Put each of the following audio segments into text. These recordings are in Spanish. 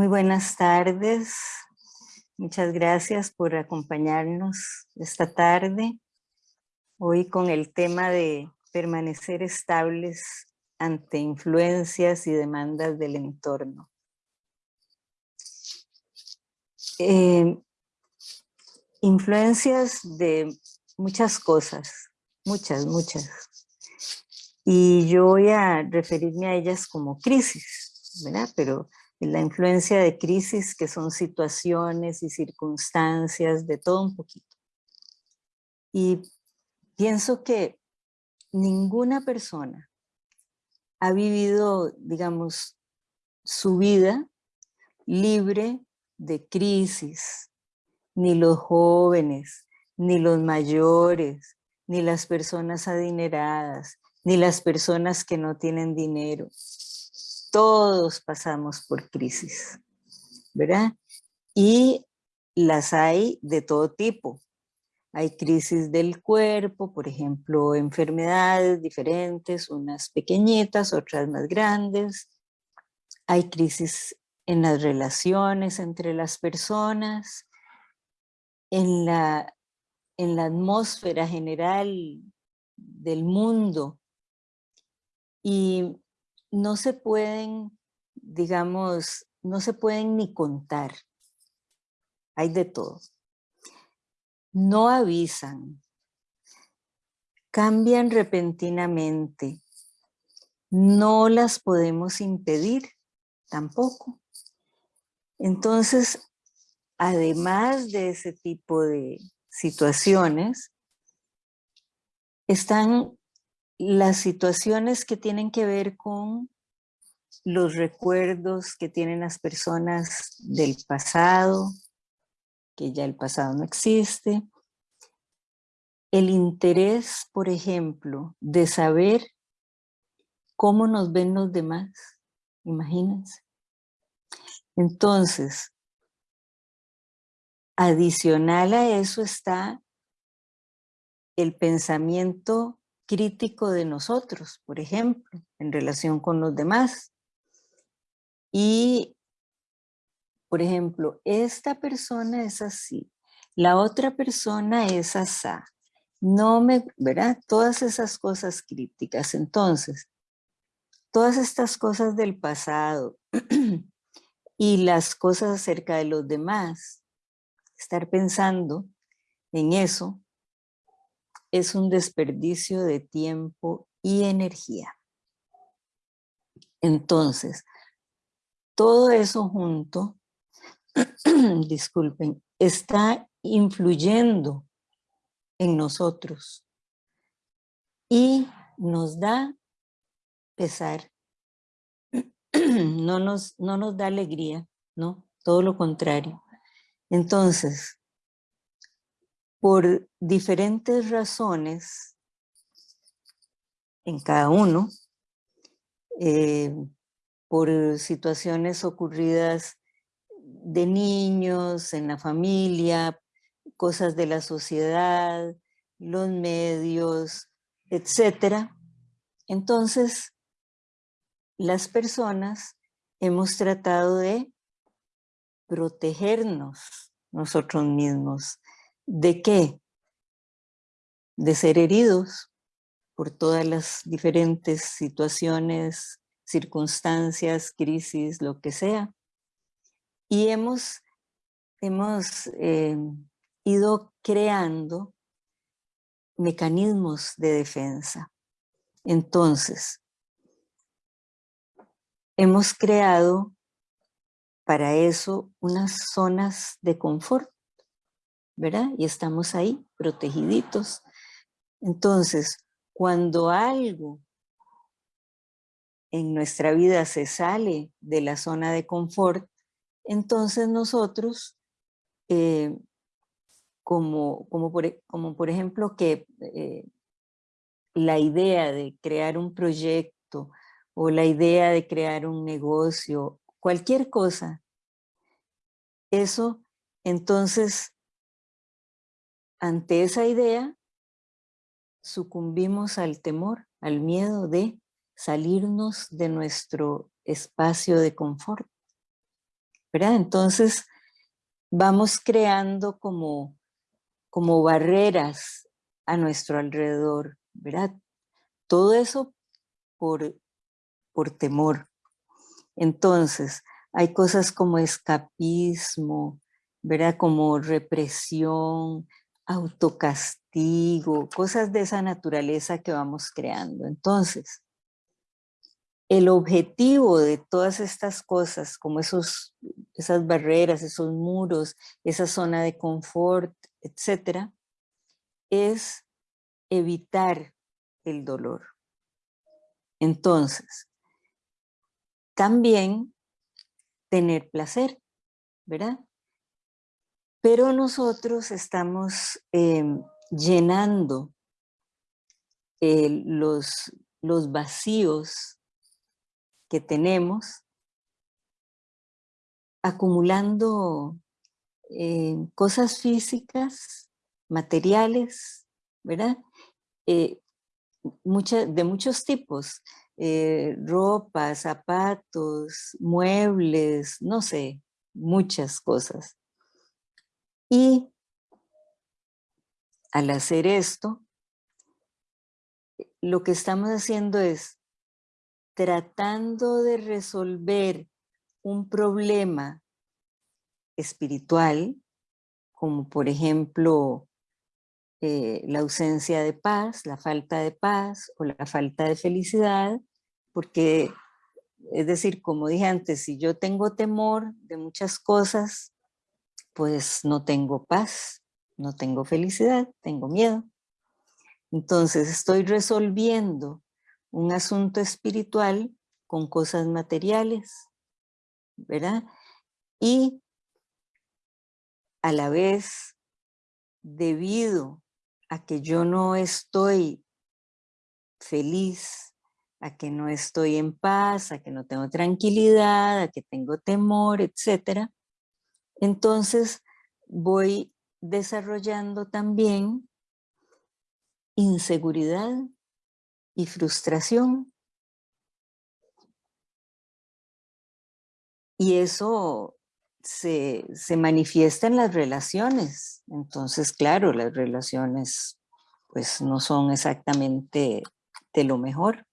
Muy buenas tardes. Muchas gracias por acompañarnos esta tarde. Hoy con el tema de permanecer estables ante influencias y demandas del entorno. Eh, influencias de muchas cosas, muchas, muchas. Y yo voy a referirme a ellas como crisis, ¿verdad? Pero la influencia de crisis que son situaciones y circunstancias de todo un poquito. Y pienso que ninguna persona ha vivido, digamos, su vida libre de crisis, ni los jóvenes, ni los mayores, ni las personas adineradas, ni las personas que no tienen dinero. Todos pasamos por crisis, ¿verdad? Y las hay de todo tipo. Hay crisis del cuerpo, por ejemplo, enfermedades diferentes, unas pequeñitas, otras más grandes. Hay crisis en las relaciones entre las personas, en la, en la atmósfera general del mundo. Y no se pueden, digamos, no se pueden ni contar. Hay de todo. No avisan. Cambian repentinamente. No las podemos impedir tampoco. Entonces, además de ese tipo de situaciones, están las situaciones que tienen que ver con los recuerdos que tienen las personas del pasado, que ya el pasado no existe, el interés, por ejemplo, de saber cómo nos ven los demás, imagínense. Entonces, adicional a eso está el pensamiento crítico de nosotros, por ejemplo, en relación con los demás. Y, por ejemplo, esta persona es así, la otra persona es asá. No me, ¿verdad? Todas esas cosas críticas. Entonces, todas estas cosas del pasado y las cosas acerca de los demás, estar pensando en eso es un desperdicio de tiempo y energía. Entonces, todo eso junto, disculpen, está influyendo en nosotros y nos da pesar, no nos, no nos da alegría, ¿no? Todo lo contrario. Entonces, por diferentes razones en cada uno, eh, por situaciones ocurridas de niños, en la familia, cosas de la sociedad, los medios, etcétera. Entonces, las personas hemos tratado de protegernos nosotros mismos, ¿De qué? De ser heridos por todas las diferentes situaciones, circunstancias, crisis, lo que sea. Y hemos, hemos eh, ido creando mecanismos de defensa. Entonces, hemos creado para eso unas zonas de confort ¿verdad? Y estamos ahí, protegiditos. Entonces, cuando algo en nuestra vida se sale de la zona de confort, entonces nosotros, eh, como, como, por, e, como, por, ejemplo que eh, la idea de crear un proyecto o la idea de crear un negocio, cualquier cosa, eso entonces ante esa idea, sucumbimos al temor, al miedo de salirnos de nuestro espacio de confort. ¿verdad? Entonces vamos creando como, como barreras a nuestro alrededor, ¿verdad? Todo eso por, por temor. Entonces, hay cosas como escapismo, ¿verdad? Como represión, autocastigo, cosas de esa naturaleza que vamos creando. Entonces, el objetivo de todas estas cosas, como esos, esas barreras, esos muros, esa zona de confort, etcétera, es evitar el dolor. Entonces, también tener placer, ¿verdad? Pero nosotros estamos em, llenando los, los vacíos que tenemos, acumulando eh, cosas físicas, materiales, ¿verdad? Eh, de muchos tipos, eh, ropa, zapatos, muebles, no sé, muchas cosas. Y al hacer esto, lo que estamos haciendo es tratando de resolver un problema espiritual, como por ejemplo eh, la ausencia de paz, la falta de paz o la falta de felicidad, porque es decir, como dije antes, si yo tengo temor de muchas cosas, pues no tengo paz, no tengo felicidad, tengo miedo. Entonces estoy resolviendo un asunto espiritual con cosas materiales, ¿verdad? Y a la vez, debido a que yo no estoy feliz, a que no estoy en paz, a que no tengo tranquilidad, a que tengo temor, etcétera, entonces voy desarrollando también inseguridad y frustración. Y eso se, manifiesta en las relaciones. Entonces, claro, las relaciones pues no son exactamente de lo mejor.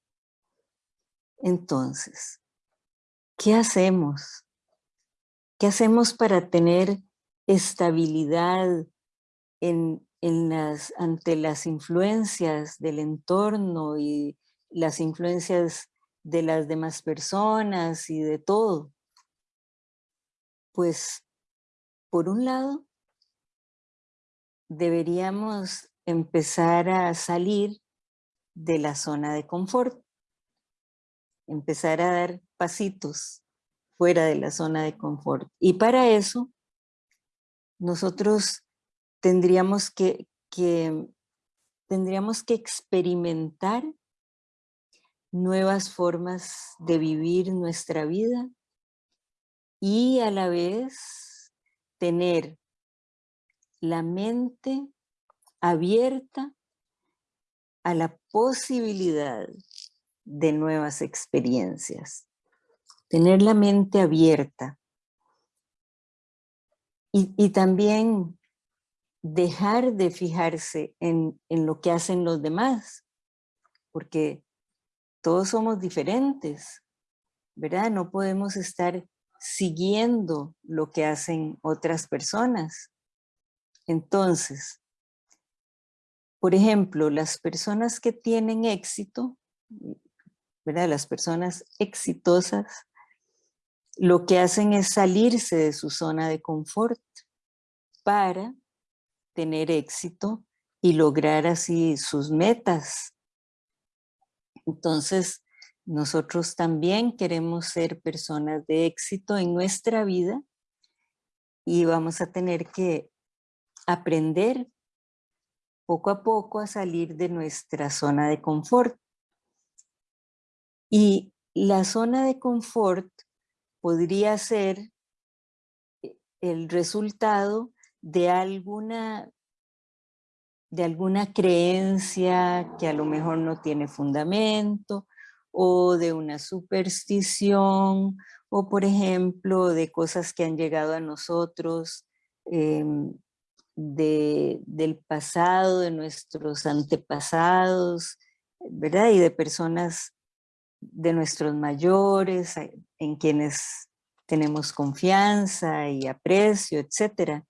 Entonces, ¿qué hacemos? ¿Qué hacemos para tener estabilidad ante las influencias del entorno y las influencias de las demás personas y de todo? Pues, por un lado, deberíamos empezar a salir de la zona de confort, empezar a dar pasitos fuera de la zona de confort. Y para eso, nosotros tendríamos que, tendríamos que experimentar nuevas formas de vivir nuestra vida y a la vez tener la mente abierta a la posibilidad de nuevas experiencias tener la mente abierta y, también dejar de fijarse en, en lo que hacen los demás, porque todos somos diferentes, ¿verdad? No podemos estar siguiendo lo que hacen otras personas. Entonces, por ejemplo, las personas que tienen éxito, ¿verdad? Las personas exitosas lo que hacen es salirse de su zona de confort para tener éxito y lograr así sus metas. Entonces, nosotros también queremos ser personas de éxito en nuestra vida y vamos a tener que aprender poco a poco a salir de nuestra zona de confort. Y la zona de confort podría ser eh, el resultado de alguna, de alguna creencia que a lo mejor no tiene fundamento o de una superstición, o por ejemplo de cosas que han llegado a nosotros em, del pasado, de nuestros antepasados, ¿verdad? Y de personas de nuestros mayores, en quienes tenemos confianza y aprecio, etcétera,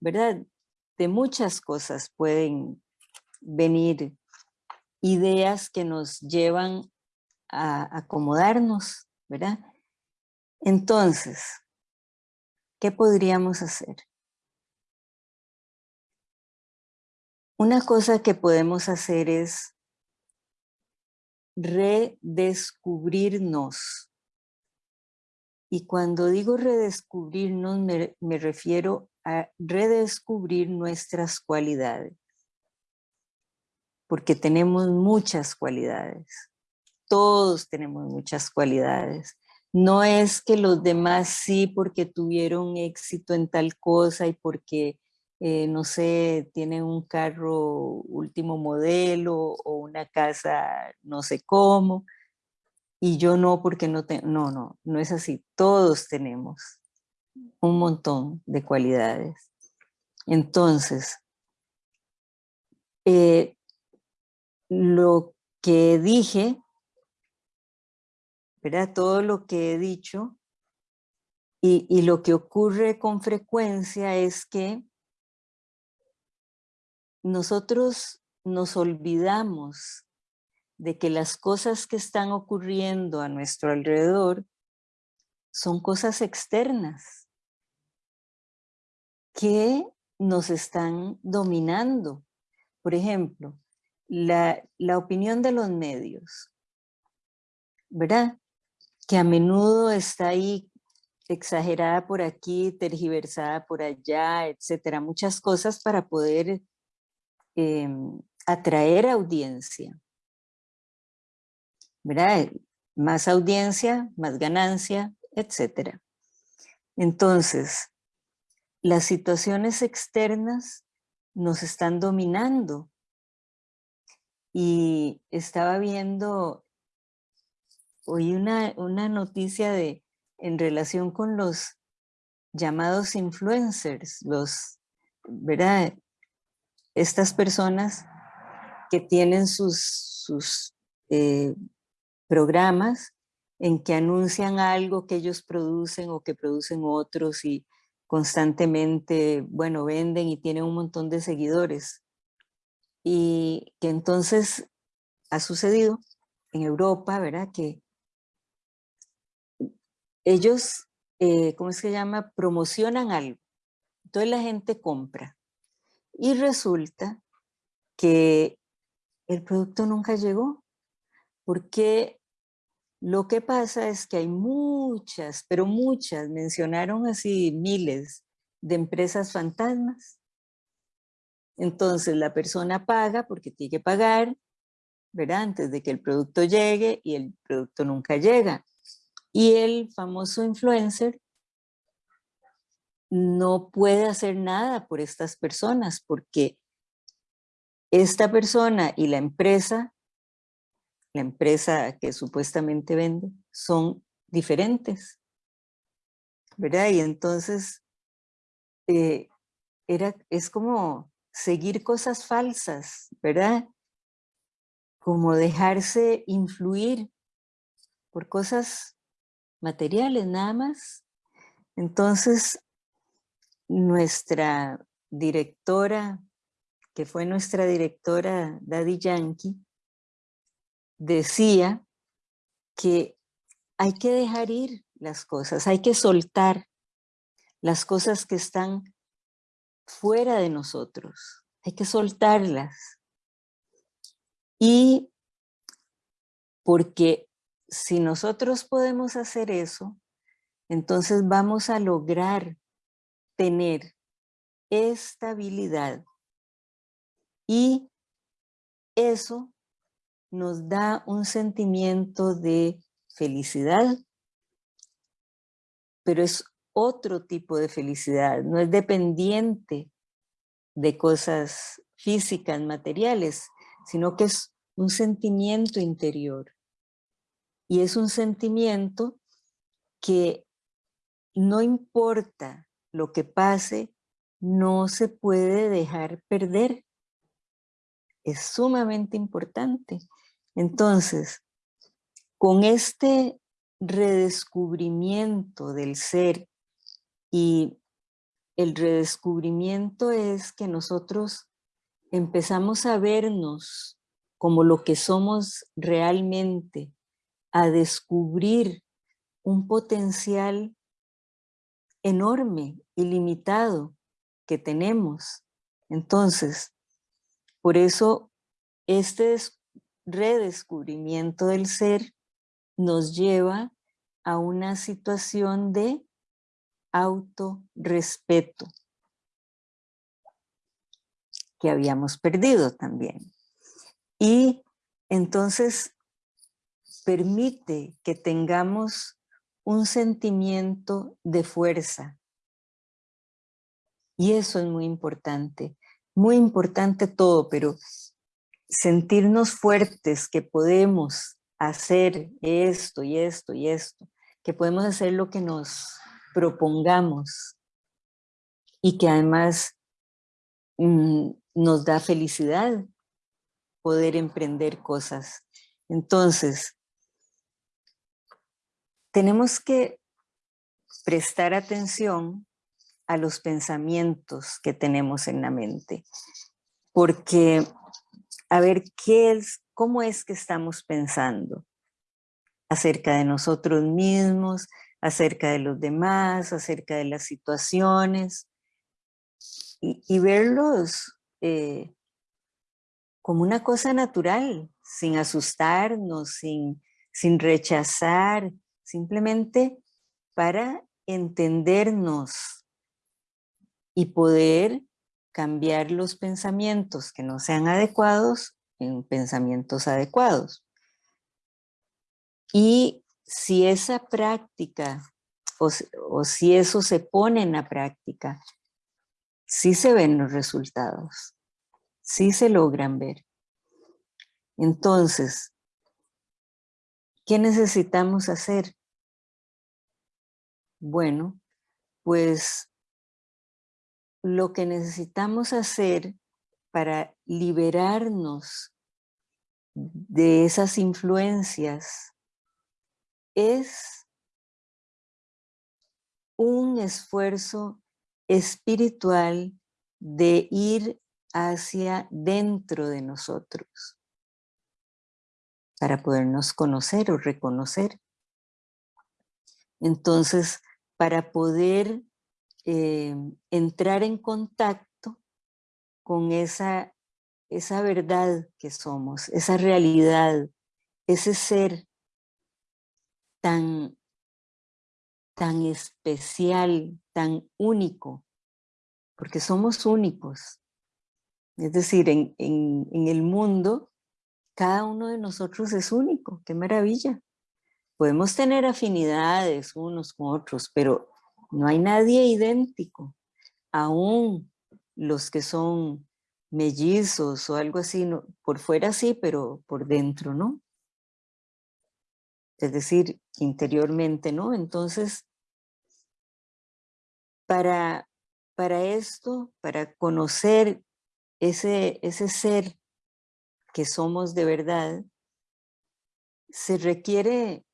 ¿verdad? De muchas cosas pueden venir ideas que nos llevan a acomodarnos, ¿verdad? Entonces, ¿qué podríamos hacer? Una cosa que podemos hacer es redescubrirnos. Y cuando digo redescubrirnos, me, me refiero a redescubrir nuestras cualidades. Porque tenemos muchas cualidades. Todos tenemos muchas cualidades. No es que los demás sí porque tuvieron éxito en tal cosa y porque eh, no sé, tienen un carro último modelo o una casa no sé cómo, y yo no porque no tengo, no, no, no es así, todos tenemos un montón de cualidades. Entonces, eh, lo que dije, ¿verdad? Todo lo que he dicho y, y lo que ocurre con frecuencia es que nosotros nos olvidamos de que las cosas que están ocurriendo a nuestro alrededor son cosas externas que nos están dominando. Por ejemplo, la, la opinión de los medios, ¿verdad? Que a menudo está ahí exagerada por aquí, tergiversada por allá, etcétera, muchas cosas para poder Em, atraer audiencia. ¿Verdad? Más audiencia, más ganancia, etc. Entonces, las situaciones externas nos están dominando. Y estaba viendo hoy una, una noticia de, en relación con los llamados influencers, los, ¿verdad? Estas personas que tienen sus, sus eh, programas en que anuncian algo que ellos producen o que producen otros y constantemente, bueno, venden y tienen un montón de seguidores. Y que entonces ha sucedido en Europa, ¿verdad? Que ellos, eh, ¿cómo es que se llama? Promocionan algo. Entonces la gente compra. Y resulta que el producto nunca llegó, porque lo que pasa es que hay muchas, pero muchas, mencionaron así miles de empresas fantasmas. Entonces la persona paga porque tiene que pagar, ¿verdad? Antes de que el producto llegue y el producto nunca llega. Y el famoso influencer no puede hacer nada por estas personas porque esta persona y la empresa, la empresa que supuestamente vende, son diferentes. ¿Verdad? Y entonces eh, era, es como seguir cosas falsas, ¿verdad? Como dejarse influir por cosas materiales nada más. Entonces, nuestra directora, que fue nuestra directora Daddy Yankee, decía que hay que dejar ir las cosas, hay que soltar las cosas que están fuera de nosotros, hay que soltarlas. Y porque si nosotros podemos hacer eso, entonces vamos a lograr tener estabilidad y eso nos da un sentimiento de felicidad, pero es otro tipo de felicidad, no es dependiente de cosas físicas, materiales, sino que es un sentimiento interior. Y es un sentimiento que no importa lo que pase, no se puede dejar perder. Es sumamente importante. Entonces, con este redescubrimiento del ser y el redescubrimiento es que nosotros empezamos a vernos como lo que somos realmente, a descubrir un potencial enorme, ilimitado que tenemos. Entonces, por eso este redescubrimiento del ser nos lleva a una situación de autorrespeto que habíamos perdido también. Y entonces permite que tengamos un sentimiento de fuerza. Y eso es muy importante, muy importante todo, pero sentirnos fuertes, que podemos hacer esto y esto y esto, que podemos hacer lo que nos propongamos y que además mm, nos da felicidad poder emprender cosas. Entonces, tenemos que prestar atención a los pensamientos que tenemos en la mente, porque a ver qué es, cómo es que estamos pensando acerca de nosotros mismos, acerca de los demás, acerca de las situaciones, y, verlos eh, como una cosa natural, sin asustarnos, sin, sin rechazar, simplemente para entendernos y poder cambiar los pensamientos que no sean adecuados en pensamientos adecuados. Y si esa práctica o, si eso se pone en la práctica, sí se ven los resultados, sí se logran ver. Entonces, ¿qué necesitamos hacer? Bueno, pues lo que necesitamos hacer para liberarnos de esas influencias es un esfuerzo espiritual de ir hacia dentro de nosotros para podernos conocer o reconocer. Entonces, para poder eh, entrar en contacto con esa, esa verdad que somos, esa realidad, ese ser tan, tan especial, tan único, porque somos únicos. Es decir, en, en el mundo, cada uno de nosotros es único, qué maravilla. Podemos tener afinidades unos con otros, pero no hay nadie idéntico. Aún los que son mellizos o algo así, por fuera sí, pero por dentro no. Es decir, interiormente no. Entonces, para, para esto, para conocer ese, ese ser que somos de verdad, se requiere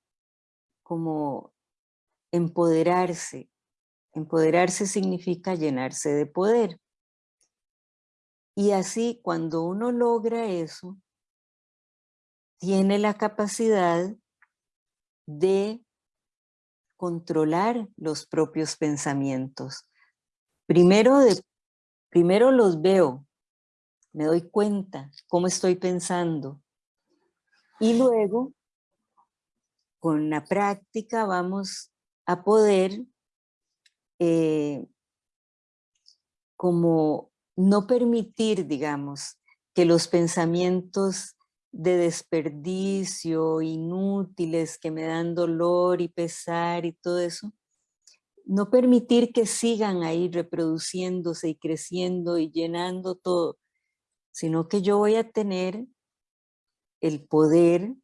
como empoderarse. Empoderarse significa llenarse de poder. Y así cuando uno logra eso, tiene la capacidad de controlar los propios pensamientos. Primero, primero los veo, me doy cuenta cómo estoy pensando. Y luego con la práctica vamos a poder eh, como no permitir, digamos, que los pensamientos de desperdicio, inútiles, que me dan dolor y pesar y todo eso, no permitir que sigan ahí reproduciéndose y creciendo y llenando todo, sino que yo voy a tener el poder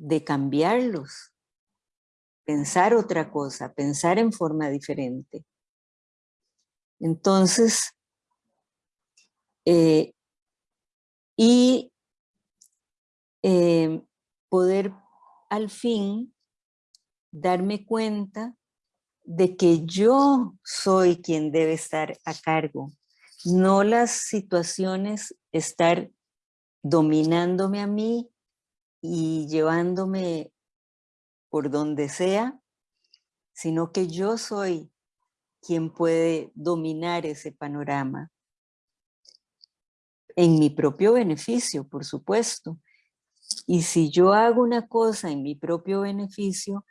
de cambiarlos, pensar otra cosa, pensar en forma diferente. Entonces, eh, y eh, poder al fin darme cuenta de que yo soy quien debe estar a cargo, no las situaciones estar dominándome a mí y llevándome por donde sea, sino que yo soy quien puede dominar ese panorama. En mi propio beneficio, por supuesto. Y si yo hago una cosa en mi propio beneficio,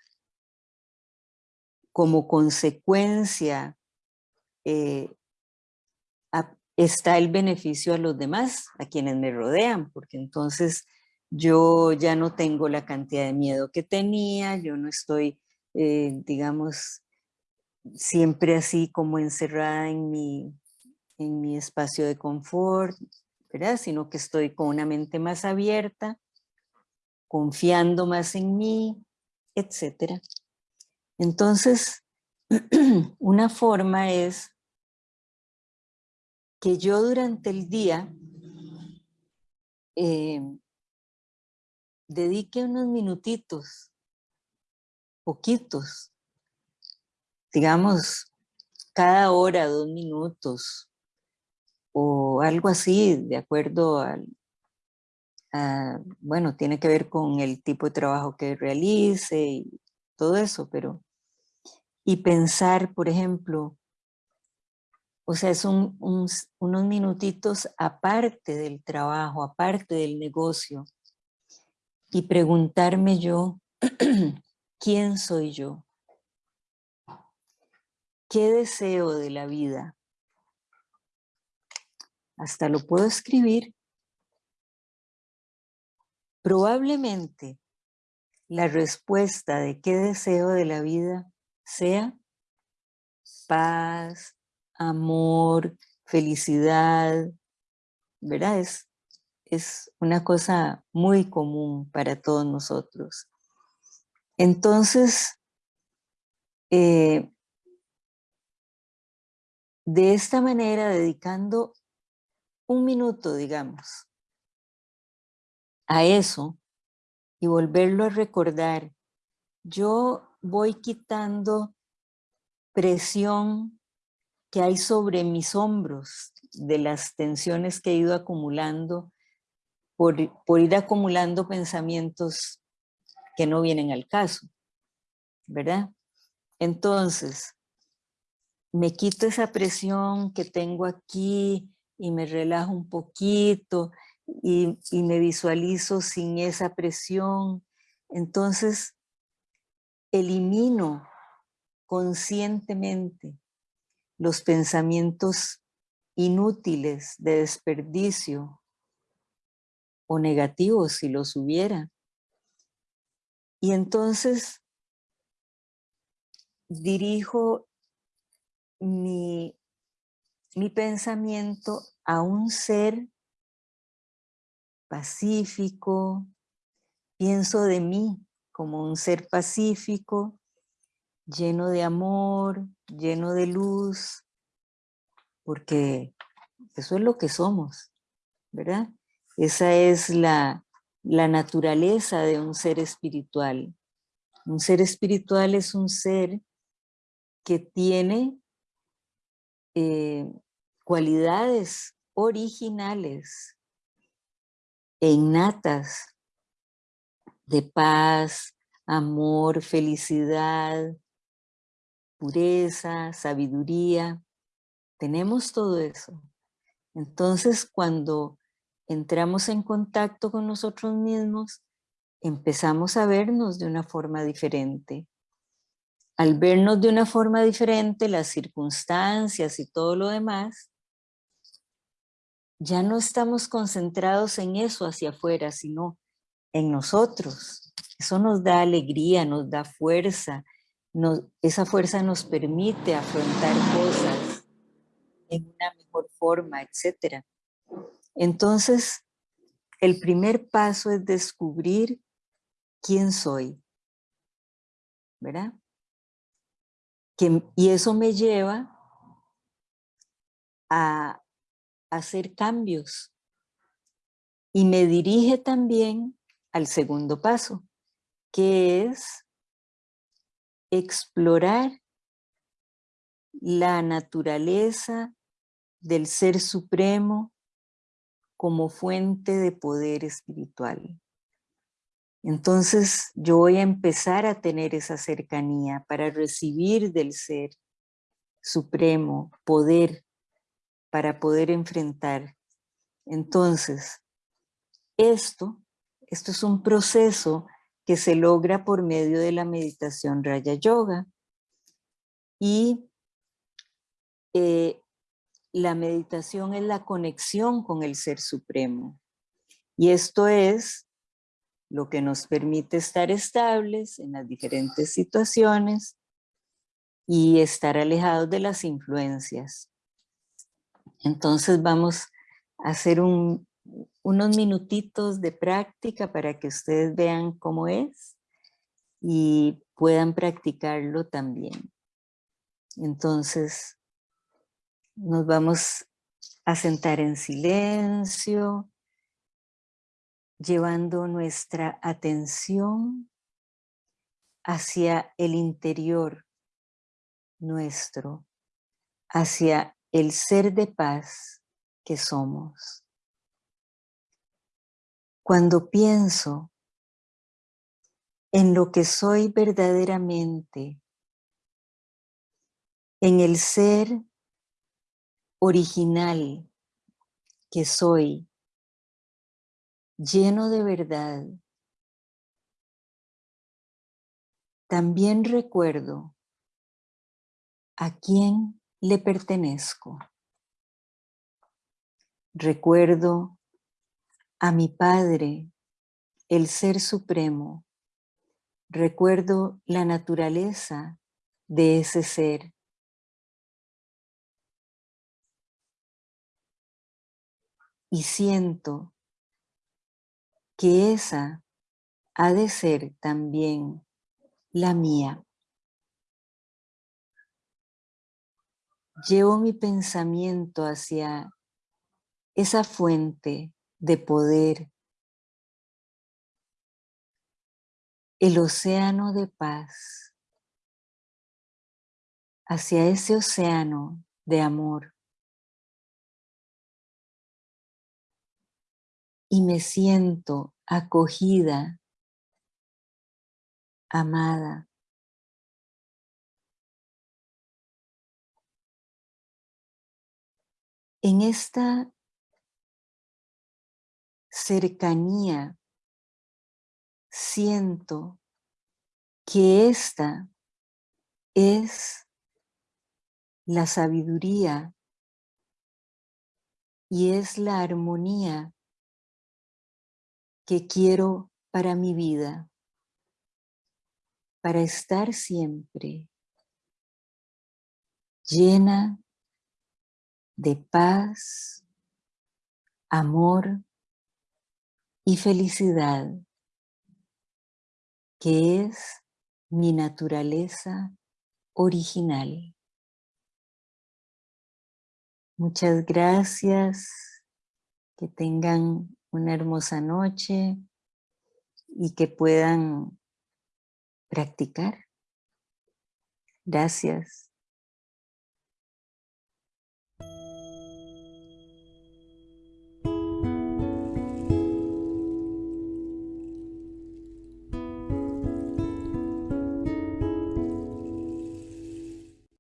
como consecuencia eh, está el beneficio a los demás, a quienes me rodean, porque entonces yo ya no tengo la cantidad de miedo que tenía, yo no estoy, eh, digamos, siempre así como encerrada en mi, en mi espacio de confort, ¿verdad? Sino que estoy con una mente más abierta, confiando más en mí, etcétera. Entonces, una forma es que yo durante el día eh, dedique unos minutitos, poquitos, digamos, cada hora, dos minutos, o algo así, de acuerdo al, bueno, tiene que ver con el tipo de trabajo que realice y todo eso, pero y pensar, por ejemplo, o sea, son unos minutitos aparte del trabajo, aparte del negocio, y preguntarme yo, ¿quién soy yo? ¿Qué deseo de la vida? Hasta lo puedo escribir. Probablemente la respuesta de qué deseo de la vida sea paz, amor, felicidad, ¿verdad? Es, es una cosa muy común para todos nosotros. Entonces, eh, de esta manera, dedicando un minuto, digamos, a eso y volverlo a recordar, yo voy quitando presión que hay sobre mis hombros de las tensiones que he ido acumulando por, ir acumulando pensamientos que no vienen al caso, ¿verdad? Entonces, me quito esa presión que tengo aquí y me relajo un poquito y me visualizo sin esa presión. Entonces, elimino conscientemente los pensamientos inútiles de desperdicio o negativos si los hubiera. Y entonces dirijo mi, mi pensamiento a un ser pacífico, pienso de mí como un ser pacífico, lleno de amor, lleno de luz, porque eso es lo que somos, ¿verdad? Esa es la, naturaleza de un ser espiritual. Un ser espiritual es un ser que tiene eh, cualidades originales e innatas de paz, amor, felicidad, pureza, sabiduría. Tenemos todo eso. Entonces, cuando entramos en contacto con nosotros mismos, empezamos a vernos de una forma diferente. Al vernos de una forma diferente, las circunstancias y todo lo demás, ya no estamos concentrados en eso hacia afuera, sino en nosotros. Eso nos da alegría, nos da fuerza, esa fuerza nos permite afrontar cosas en una mejor forma, etc. Entonces, el primer paso es descubrir quién soy, ¿verdad? y eso me lleva a hacer cambios y me dirige también al segundo paso, que es explorar la naturaleza del Ser Supremo como fuente de poder espiritual. Entonces yo voy a empezar a tener esa cercanía para recibir del Ser Supremo poder para poder enfrentar. Entonces, esto, esto es un proceso que se logra por medio de la meditación Raya Yoga. Y eh, la meditación es la conexión con el Ser Supremo. Y esto es lo que nos permite estar estables en las diferentes situaciones y estar alejados de las influencias. Entonces vamos a hacer unos minutitos de práctica para que ustedes vean cómo es y puedan practicarlo también. Entonces nos vamos a sentar en silencio, llevando nuestra atención hacia el interior nuestro, hacia el ser de paz que somos. Cuando pienso en lo que soy verdaderamente, en el ser original que soy, lleno de verdad, también recuerdo a quién le pertenezco. Recuerdo a mi Padre, el Ser Supremo. Recuerdo la naturaleza de ese ser. Y siento que esa ha de ser también la mía. llevo mi pensamiento hacia esa fuente de poder, el océano de paz, hacia ese océano de amor. Y me siento acogida, amada. en esta cercanía siento que esta es la sabiduría y es la armonía que quiero para mi vida, para estar siempre llena de paz, amor y felicidad, que es mi naturaleza original. Muchas gracias, que tengan una hermosa noche y que puedan practicar. Gracias.